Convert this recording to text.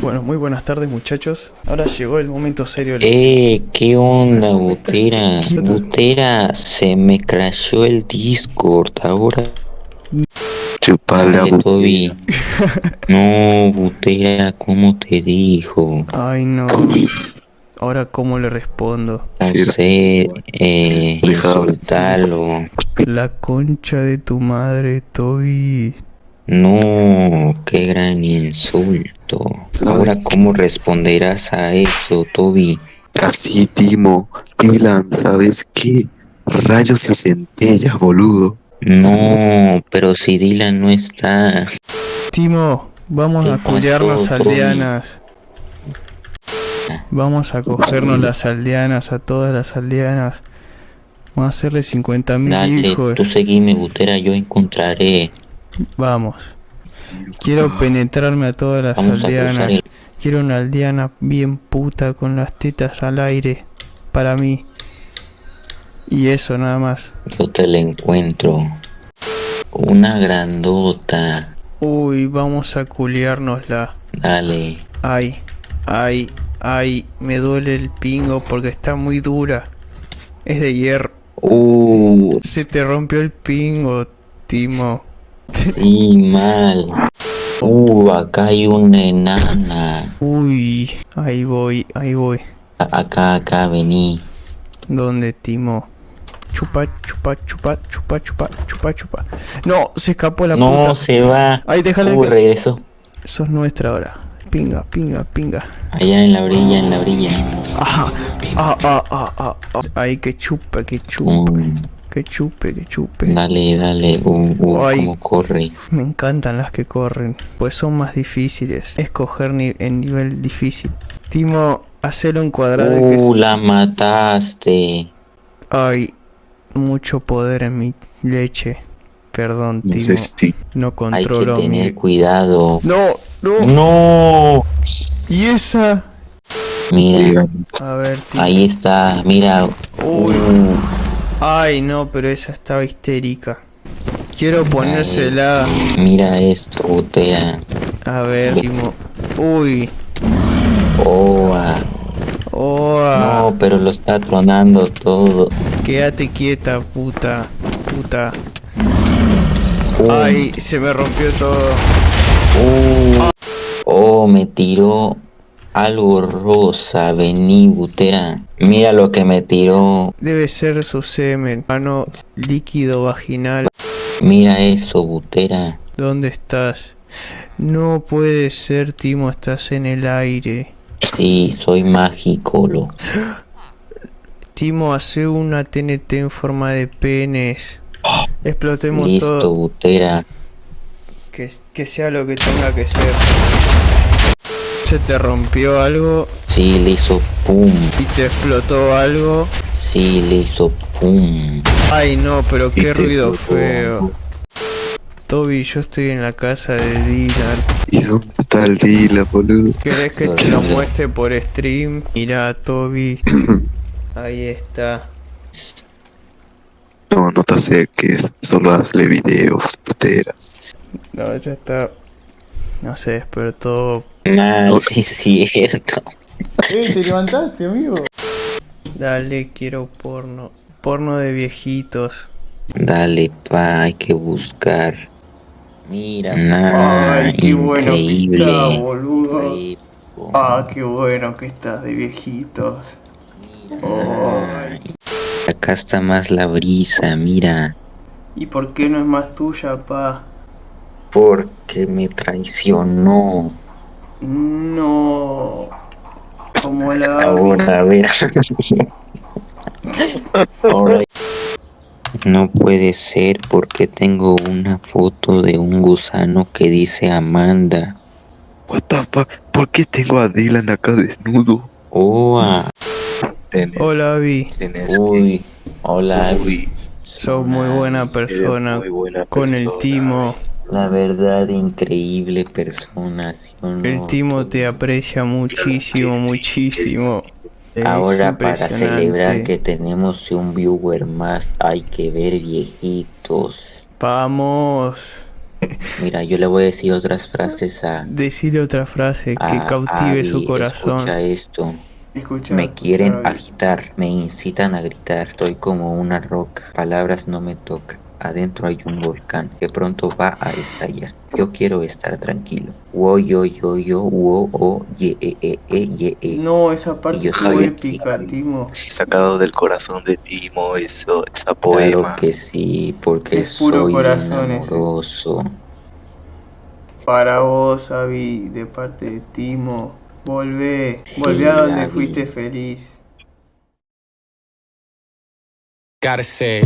Bueno, muy buenas tardes muchachos. Ahora llegó el momento serio. del- Eh, ¿qué onda, Butera? Butera, se me crashó el Discord ahora. Chupala, Toby. No, Butera, ¿cómo te dijo? Ay no. Ahora cómo le respondo. No sé, eh, insultalo. La concha de tu madre, Toby. No, qué gran insulto. Ahora, ¿cómo responderás a eso, Toby? Así, Timo. Dylan, ¿sabes qué? Rayos y centellas, boludo. No, pero si Dylan no está. Timo, vamos ¿Qué a culiarnos pasó, Toby? aldeanas. Vamos a cogernos las aldeanas, a todas las aldeanas. Vamos a hacerle 50.000 Dale, hijos. tú seguime, Butera, yo encontraré. Vamos. Quiero penetrarme a todas las Vamos aldeanas. el... Quiero una aldeana bien puta con las tetas al aire. Para mí. Y eso nada más. Yo te la encuentro. Una grandota. Uy, vamos a culiárnosla. Dale. Ay, ay, ay. Me duele el pingo porque está muy dura. Es de hierro. Uh, Se te rompió el pingo, Timo. Sí, mal. Uh, acá hay una enana. Uy, ahí voy, ahí voy. A- Acá, acá, vení. ¿Dónde, Timo? Chupa, chupa, chupa, chupa, chupa, chupa, chupa. No, se escapó la No, puta. se va. Ay, déjale Uh, que... regresó. Sos nuestra ahora. Pinga, pinga, pinga. Allá en la orilla, en la orilla. Ajá. Ah, ah, ah, ah, ah. Ay, que chupe, que chupe. Mm, Que chupe, que chupe. dale, dale. Uh, uh, Ay. cómo corre. Me encantan las que corren, pues son más difíciles. Escoger ni en nivel difícil. Timo, hacerlo un cuadrado que Uh, la mataste. Hay mucho poder en mi leche. Perdón, No Timo. sé si No Hay que controlo tener mi... cuidado. No, no. No. ¿Y esa? Mira, A ver, Timo. ahí está. Mira. Uy. Uh, Ay, no, pero esa estaba histérica. Quiero ponérsela. mira esto, Butera. A ver, Timo. Uy. Ah. Oh, No, pero lo está tronando todo. quédate quieta, puta. Puta. Ay, se me rompió todo. uh. Oh, me tiró algo rosa. Vení, Butera. Mira lo que me tiró. Debe ser su semen. Mano líquido vaginal. Mira eso, Butera. ¿Dónde estás? No puede ser, Timo, estás en el aire. Sí, soy mágico, lo. Timo, hace una TNT en forma de penes. Explotemos Listo, todo. Butera. Que, que sea lo que tenga que ser. Se te rompió algo Sí, le hizo pum. y te explotó algo. Sí, le hizo pum. Ay no, pero qué ruido explotó feo. Toby, yo estoy en la casa de Dylan. ¿Y dónde está el Dylan, boludo? ¿Querés que te lo muestre por stream? Mira, Toby. Ahí está. No, no te acerques, solo hazle videos, puteras. No, ya está. No se despertó. Nah, sí es cierto. ¡Eh, te levantaste, amigo! Dale, quiero porno. Porno de viejitos. Dale, pa, hay que buscar. Mira, nah, increíble. boludo. Re, po, Ah, qué bueno que estás de viejitos. mira. Acá está más la brisa, mira. ¿Y por qué no es más tuya, pa? Porque me traicionó. No. Como la... Ahora, a ver. Ahora. No puede ser porque tengo una foto de un gusano que dice Amanda. What the fuck? ¿Por qué tengo a Dylan acá desnudo? Oh, ah. Tenés, Hola, tenés uy. Hola, Uy, Sos muy buena persona. muy buena Con el timo. La verdad, increíble persona, ¿sí o no? El timo te aprecia muchísimo, muchísimo. Es Ahora para celebrar que tenemos un viewer más hay que ver viejitos. Vamos. Mira, yo le voy a decir otras frases a, Decirle otra frase que a cautive su corazón. Escucha esto. Escucha, Me quieren agitar, me incitan a gritar. Estoy como una roca, palabras no me tocan. Adentro hay un volcán que pronto va a estallar. Yo quiero estar tranquilo. Wo yo yo yo wo o ye e e e ye e. No, esa parte yo fue épica, Timo. Sacado del corazón de Timo, eso, esa Claro poema. que sí, porque Es puro soy corazón amoroso. Para vos, Abby, de parte de Timo. Volvé, Sí, volvé a donde Abby. fuiste feliz. Gotta say,